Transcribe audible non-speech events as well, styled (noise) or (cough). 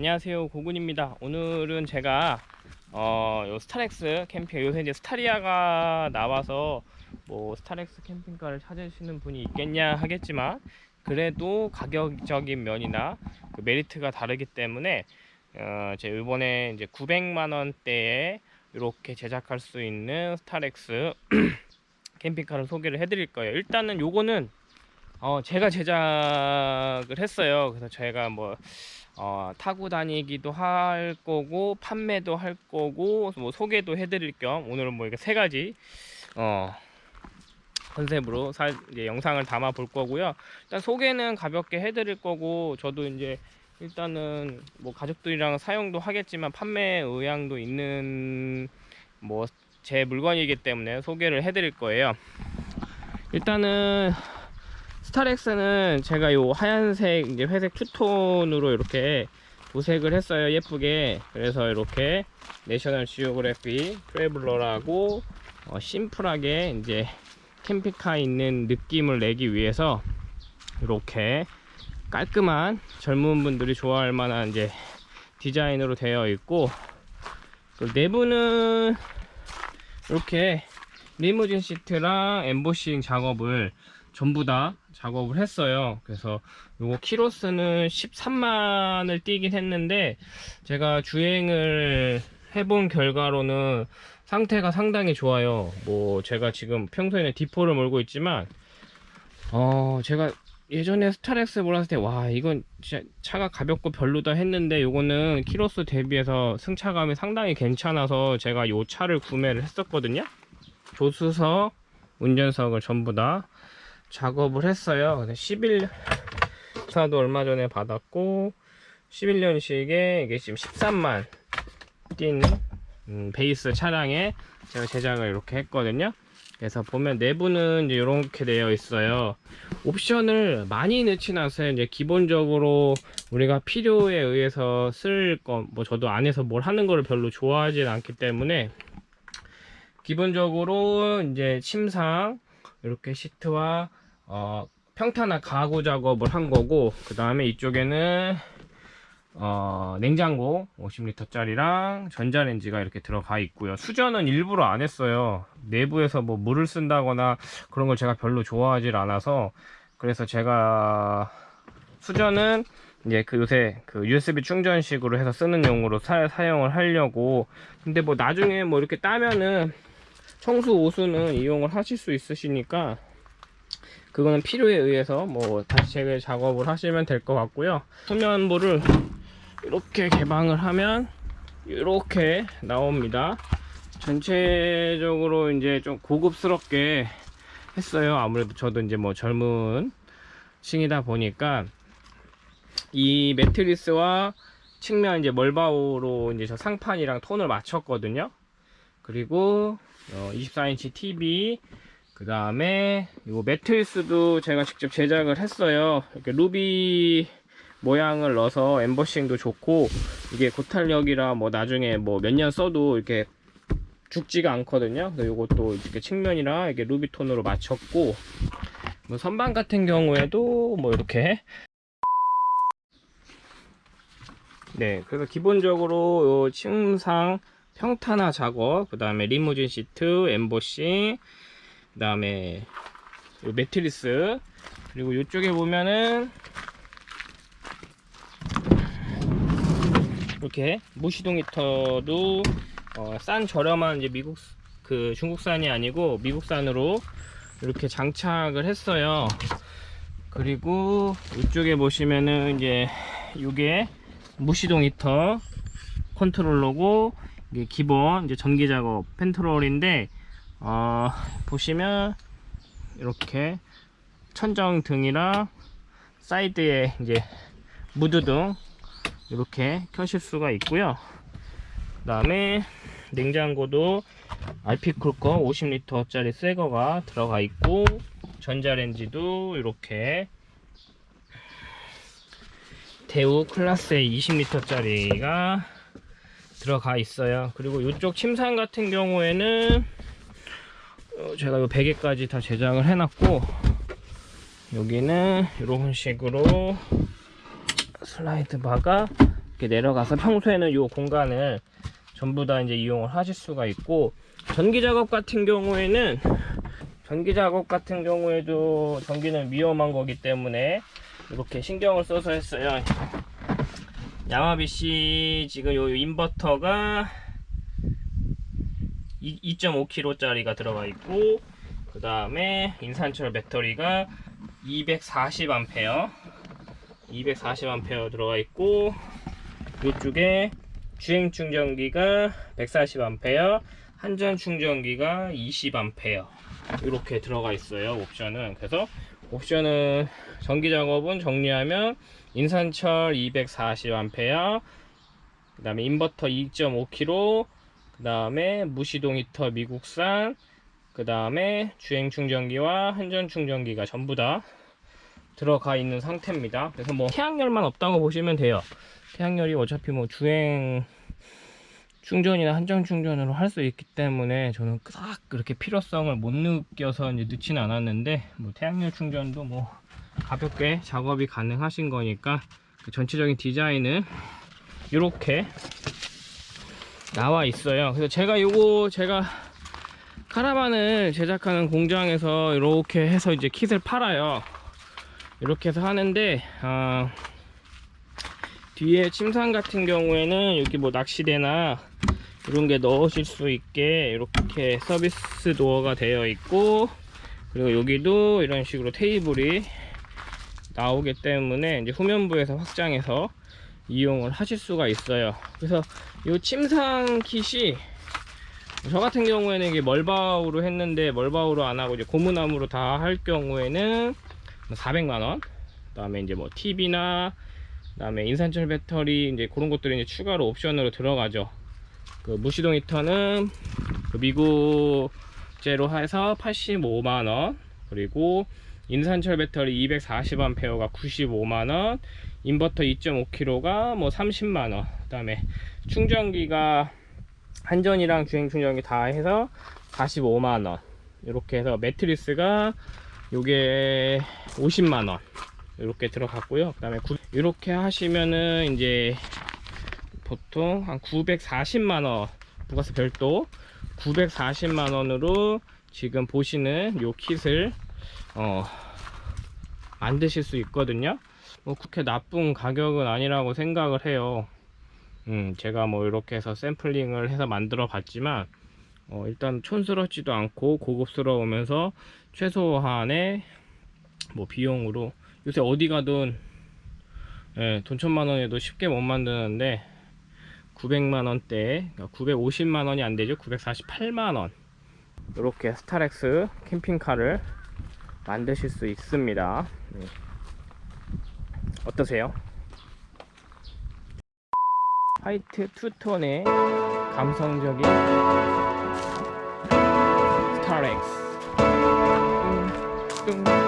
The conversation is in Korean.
안녕하세요 고군입니다. 오늘은 제가 어, 요 스타렉스 캠핑 요새 이제 스타리아가 나와서 뭐 스타렉스 캠핑카를 찾으시는 분이 있겠냐 하겠지만 그래도 가격적인 면이나 그 메리트가 다르기 때문에 어, 제 이번에 이제 900만 원대에 이렇게 제작할 수 있는 스타렉스 (clears throat) 캠핑카를 소개를 해드릴 거예요. 일단은 요거는 어, 제가 제작을 했어요. 그래서 제가 뭐 어, 타고 다니기도 할 거고 판매도 할 거고 뭐 소개도 해드릴 겸 오늘은 뭐 이렇게 세 가지 어, 컨셉으로 사, 이제 영상을 담아 볼 거고요. 일단 소개는 가볍게 해드릴 거고 저도 이제 일단은 뭐 가족들이랑 사용도 하겠지만 판매 의향도 있는 뭐 제 물건이기 때문에 소개를 해드릴 거예요. 일단은 스타렉스는 제가 요 하얀색 이제 회색 two-tone으로 이렇게 도색을 했어요 예쁘게. 그래서 이렇게 National Geographic Traveler라고 어, 심플하게 이제 캠핑카에 있는 느낌을 내기 위해서 이렇게 깔끔한 젊은 분들이 좋아할 만한 이제 디자인으로 되어 있고 그 내부는 이렇게 리무진 시트랑 엠보싱 작업을 전부 다 작업을 했어요. 그래서 요거 키로수는 13만을 뛰긴 했는데 제가 주행을 해본 결과로는 상태가 상당히 좋아요. 뭐 제가 지금 평소에는 디포를 몰고 있지만 어 제가 예전에 스타렉스 몰았을 때 와 이건 진짜 차가 가볍고 별로다 했는데 요거는 키로수 대비해서 승차감이 상당히 괜찮아서 제가 요 차를 구매를 했었거든요. 조수석 운전석을 전부 다 작업을 했어요. 근데 11사도 얼마 전에 받았고 11년식에 이게 지금 13만 뛴 음, 베이스 차량에 제가 제작을 이렇게 했거든요. 그래서 보면 내부는 이제 이렇게 되어 있어요. 옵션을 많이 넣진 않았어요. 이제 기본적으로 우리가 필요에 의해서 쓸거뭐 저도 안에서 뭘 하는 거를 별로 좋아하진 않기 때문에 기본적으로 이제 침상 이렇게 시트와 어, 평탄화 가구 작업을 한 거고 그 다음에 이쪽에는 어, 냉장고 50리터 짜리랑 전자레인지가 이렇게 들어가 있고요. 수전은 일부러 안 했어요. 내부에서 뭐 물을 쓴다거나 그런 걸 제가 별로 좋아하질 않아서 그래서 제가 수전은 이제 그 요새 그 USB 충전식으로 해서 쓰는 용으로 사, 사용을 하려고. 근데 뭐 나중에 뭐 이렇게 따면은 청수 오수는 이용을 하실 수 있으시니까 그거는 필요에 의해서 뭐 다시 재개 작업을 하시면 될 것 같고요. 소면부를 이렇게 개방을 하면 이렇게 나옵니다. 전체적으로 이제 좀 고급스럽게 했어요. 아무래도 저도 이제 뭐 젊은 층이다 보니까 이 매트리스와 측면 이제 멀바우로 이제 저 상판이랑 톤을 맞췄거든요 그리고 어 24인치 TV 그 다음에 이거 매트리스도 제가 직접 제작을 했어요. 이렇게 루비 모양을 넣어서 엠버싱도 좋고 이게 고탄력이라 뭐 나중에 뭐 몇 년 써도 이렇게 죽지가 않거든요. 이것도 이렇게 측면이랑 이렇게 루비톤으로 맞췄고 뭐 선반 같은 경우에도 뭐 이렇게. 네 그래서 기본적으로 요 침상 평탄화 작업 그 다음에 리무진 시트 엠보싱 그 다음에 매트리스. 그리고 이쪽에 보면은 이렇게 무시동 히터도 어, 싼 저렴한 이제 미국 그 중국산이 아니고 미국산으로 이렇게 장착을 했어요. 그리고 이쪽에 보시면은 이제 이게 무시동 히터 컨트롤러고 이게 기본 이제 전기 작업 컨트롤인데 어, 보시면 이렇게 천정 등이랑 사이드에 이제 무드 등 이렇게 켜실 수가 있고요. 그 다음에 냉장고도 알피쿨커 50리터 짜리 새거가 들어가 있고 전자레인지도 이렇게 대우 클라스의 20리터 짜리가 들어가 있어요 그리고 이쪽 침상 같은 경우에는 어, 제가 이 베개까지 다 제작을 해놨고 여기는 이런 식으로 슬라이드 바가 이렇게 내려가서 평소에는 이 공간을 전부 다 이제 이용을 하실 수가 있고 전기 작업 같은 경우에는 전기 작업 같은 경우에도 전기는 위험한 거기 때문에 이렇게 신경을 써서 했어요. 야마비씨 지금 요 인버터가 2.5kg 짜리가 들어가 있고 그 다음에 인산철 배터리가 240A 240A 들어가 있고 이쪽에 주행 충전기가 140A 한전 충전기가 20A 이렇게 들어가 있어요 옵션은. 그래서 옵션은 전기 작업은 정리하면 인산철 240A 그 다음에 인버터 2.5kg 그 다음에 무시동 히터 미국산 그 다음에 주행 충전기와 한전 충전기가 전부 다 들어가 있는 상태입니다. 그래서 뭐 태양열만 없다고 보시면 돼요. 태양열이 어차피 뭐 주행 충전이나 한전 충전으로 할 수 있기 때문에 저는 딱 그렇게 필요성을 못 느껴서 이제 넣지는 않았는데 뭐 태양열 충전도 뭐 가볍게 작업이 가능하신 거니까 그 전체적인 디자인은 이렇게 나와 있어요. 그래서 제가 요거 제가 카라반을 제작하는 공장에서 이렇게 해서 이제 킷을 팔아요. 이렇게 해서 하는데 어, 뒤에 침상 같은 경우에는 여기 뭐 낚시대나 이런 게 넣으실 수 있게 이렇게 서비스 도어가 되어 있고 그리고 여기도 이런 식으로 테이블이 나오기 때문에 이제 후면부에서 확장해서 이용을 하실 수가 있어요. 그래서 이 침상 킷이 저 같은 경우에는 이게 멀바우로 했는데 멀바우로 안 하고 이제 고무나무로 다 할 경우에는 400만원 그 다음에 이제 뭐 TV나 그 다음에 인산철 배터리 이제 그런 것들이 이제 추가로 옵션으로 들어가죠. 그 무시동 히터는 그 미국제로 해서 85만원 그리고 인산철 배터리 240A 가 95만원 인버터 2.5kg가 뭐 30만원. 그 다음에 충전기가 한전이랑 주행 충전기 다 해서 45만원. 이렇게 해서 매트리스가 요게 50만원. 이렇게 들어갔고요. 그 다음에 이렇게 하시면은 이제 보통 한 940만원 부가세 별도 940만원으로 지금 보시는 요 킷을 어, 만드실 수 있거든요. 뭐 그렇게 나쁜 가격은 아니라고 생각을 해요. 음, 제가 뭐 이렇게 해서 샘플링을 해서 만들어 봤지만 어, 일단 촌스럽지도 않고 고급스러우면서 최소한의 뭐 비용으로 요새 어디 가든 예, 돈 천만원에도 쉽게 못 만드는데 900만원대 950만원이 안되죠. 948만원. 이렇게 스타렉스 캠핑카를 만드실 수 있습니다 네. 어떠세요? white two-tone의 감성적인 스타렉스 뚱, 뚱.